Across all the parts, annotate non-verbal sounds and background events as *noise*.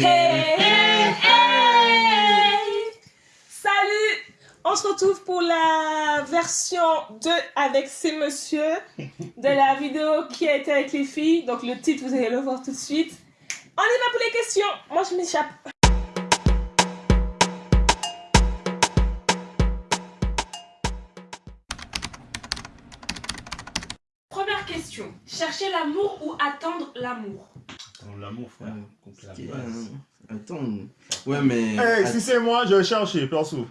Hey, hey, hey Salut On se retrouve pour la version 2 avec ces messieurs de la vidéo qui a été avec les filles. Donc le titre, vous allez le voir tout de suite. On y va pour les questions. Moi, je m'échappe. Première question. Chercher l'amour ou attendre l'amour? L'amour, frère. C'est la base. Attends. Ouais, mais. Eh, si c'est moi, je vais chercher, perso.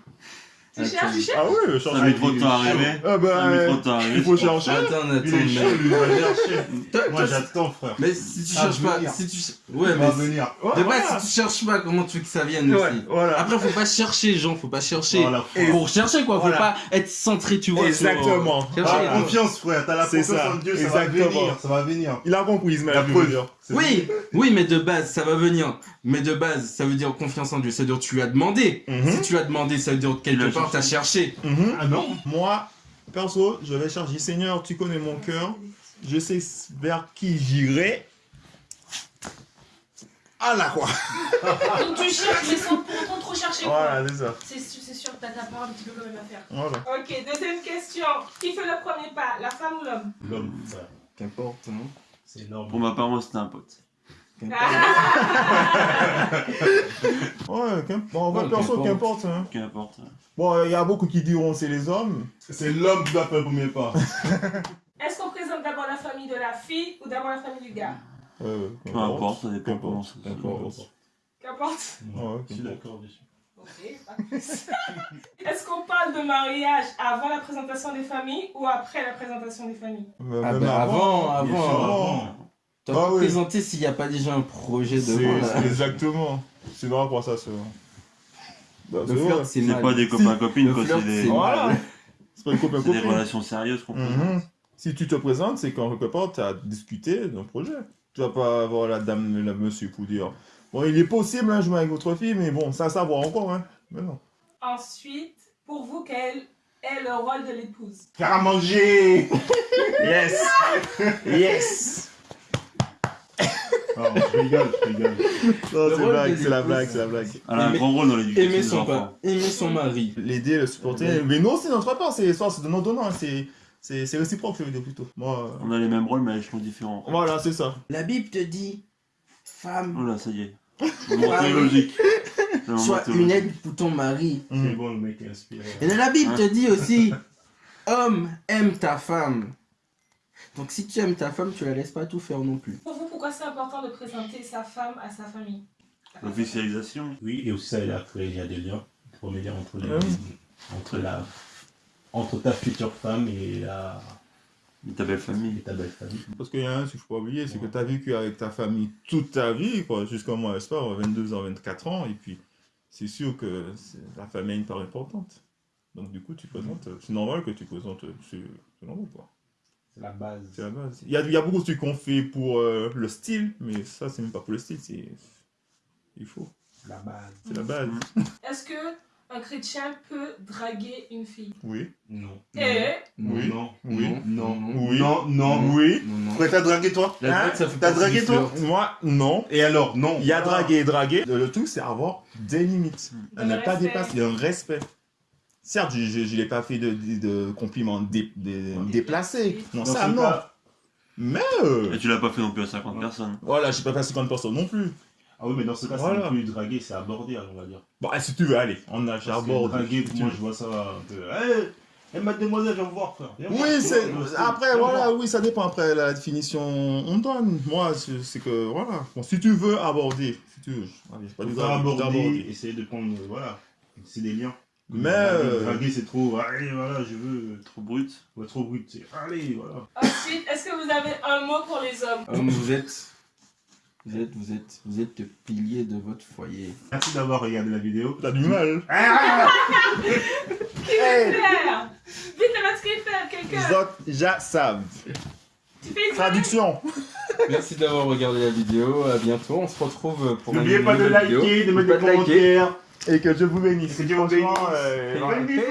Tu cherches, tu cherches Ah oui, je cherche. Ça met trop de temps à arriver. Ah Ça bah, met trop de temps à il faut chercher. Attends, attends, Il est chaud, mais. lui, il va chercher. Toi- Moi, j'attends, frère. Mais si tu cherches pas. Si tu... Ouais, mais. venir. Ouais, De si tu cherches pas, comment tu veux que ça vienne Ouais, aussi. Après, faut pas chercher, gens, faut pas chercher. Pour chercher, quoi, faut pas être centré, tu vois. Exactement. Ah, hein. confiance, frère. T'as la confiance en Dieu, ça va Exactement. venir. Ça va venir. Il a compris, Ismaël. Oui, oui, mais de base, ça va venir. Mais de base, ça veut dire confiance en Dieu. Ça veut dire que tu lui as demandé. Mhm. Si tu lui as demandé, ça veut dire que quelque l'as t'as cherché. Mhm. Ah non Moi, perso, je vais chercher. Seigneur, tu connais mon cœur. Je sais vers qui j'irai. Ah là, quoi. *laughs* Donc tu cherches, mais sans pour autant trop chercher. quoi. Voilà, c'est ça. C'est sûr, t'as ta part un petit peu quand même à faire. Voilà. Ok, deuxième question. Qui fait le premier pas, la femme ou l'homme? L'homme. Qu'importe, hein. C'est énorme. Pour ma part, moi, c'était un pote. *laughs* Ouais, en vrai, Ouais, perso, qu'importe. hein. Qu'importe. Bon, il y a beaucoup qui diront c'est les hommes. C'est l'homme qui doit faire le premier pas. *laughs* Est-ce qu'on présente d'abord la famille de la fille ou d'abord la famille du gars? Euh, Peu importe, ça dépend comment Qu'importe. ça Qu'importe. Qu'importe. Ouais, Je suis d'accord dessus. Ok, pas plus. *laughs* Est-ce qu'on parle de mariage avant la présentation des familles ou après la présentation des familles? Mais Ah bah avant, sûr, avant. avant. T'as Ah pas oui. présenté s'il n'y a pas déjà un projet devant là. c'est exactement. C'est grave pour ça, c'est vrai. Bah, vrai. c'est pas des copains-copines, flirt, C'est des, c'est Voilà. mal. C'est pas une copain c'est des relations sérieuses qu'on. Mhm. Si tu te présentes, c'est qu'en quelque part, tu as discuté d'un projet. Tu vas pas avoir la dame, la monsieur pour dire Bon, il est possible un jour avec votre fille, mais bon, ça, ça va encore, hein. Mais non. Ensuite, pour vous, quel est le rôle de l'épouse? Faire à manger *laughs* Yes Yes Non, je rigole, je rigole. Non, c'est blague, c'est la blague, c'est la blague. Elle a un Aimer- grand rôle dans l'éducation Aimer des son, enfants. pas, aimer son mari. L'aider, le supporter. Mais non, c'est notre part, c'est soit c'est donnant-donnant, hein, c'est c'est- c'est réciproque, je veux dire plutôt. Moi, euh, On a les mêmes rôles, mais à l'échelon différent. voilà, c'est ça. La Bible te dit, femme, Oh là, ça y est. *laughs* Moment sois une aide pour ton mari. C'est Mhm. bon, le mec est inspiré. Et la Bible Hein te dit aussi, homme, aime ta femme. Donc si tu aimes ta femme, tu la laisses pas tout faire non plus. *laughs* Pourquoi c'est important de présenter sa femme à sa famille L'officialisation. Oui, et aussi ça il y a des liens, premier lien entre, les, Ouais. entre, la, entre ta future femme et, la, Et ta belle et famille. ta belle famille. Parce qu'il y a un, qu'il faut pas oublier, c'est que tu as vécu avec ta famille toute ta vie, quoi, jusqu'à moi, n'est-ce pas, 22 ans, 24 ans, et puis c'est sûr que la famille a une part importante. Donc du coup, tu présentes, c'est normal que tu présentes, c'est c'est normal, quoi. C'est la base. C'est la base. Il y a, il y a beaucoup de trucs qu'on fait pour euh, le style, mais ça, c'est même pas pour le style, c'est... Il faut, C'est la base. c'est la base. *laughs* Est-ce que un chrétien peut draguer une fille? Oui, Non. Eh? Oui. Non. oui, Non. oui, Non, non. oui. Non, non. Pourquoi t'as dragué toi? Hein T'as dragué, toi? Moi, non. Et alors? Non. Il y a draguer et draguer. Le, le truc, c'est avoir des limites. Le À ne pas respect. dépasser. Un respect. Certes, je ne l'ai pas fait de, de, de compliments dé- dé- déplacés. Non, Dans ça, non. cas- Mais, euh, Et tu l'as pas fait non plus à 50 personnes. voilà, je n'ai pas fait à 50 personnes non plus. Ah oui, mais dans ce cas, Voilà. c'est plus draguer, c'est aborder, on va dire. Bon, eh, si tu veux, allez, on a. Draguer, moi je vois ça un peu. Hey, hey, mademoiselle, viens me voir, frère. Viens. Oui, c'est. Après, voilà, oui, ça dépend après la définition on donne. Moi, c'est que, voilà. Bon, si tu veux aborder, si tu veux. Allez, pas du aborder, d'aborder. essayer de prendre. Voilà. C'est des liens. Mais, euh, draguer, c'est trop. Allez, voilà, je veux. Trop brut. Être trop brut. c'est, Allez, voilà. Ensuite, est-ce que vous avez un mot pour les hommes? Homme, vous êtes, vous êtes, vous êtes, vous êtes le pilier de votre foyer. Merci d'avoir regardé la vidéo. T'as du mal. *laughs* Ah Faire? Vite, le masque faire, quelqu'un Zot, ja, sav. Tu fais une Traduction. Merci d'avoir regardé la vidéo. À bientôt. On se retrouve pour N'oubliez une pas de nouvelle vidéo. liker, de mettre des de liker. commentaires. Et que Dieu vous bénisse. Que Dieu vous bénisse. Franchement, euh, voilà. bisous.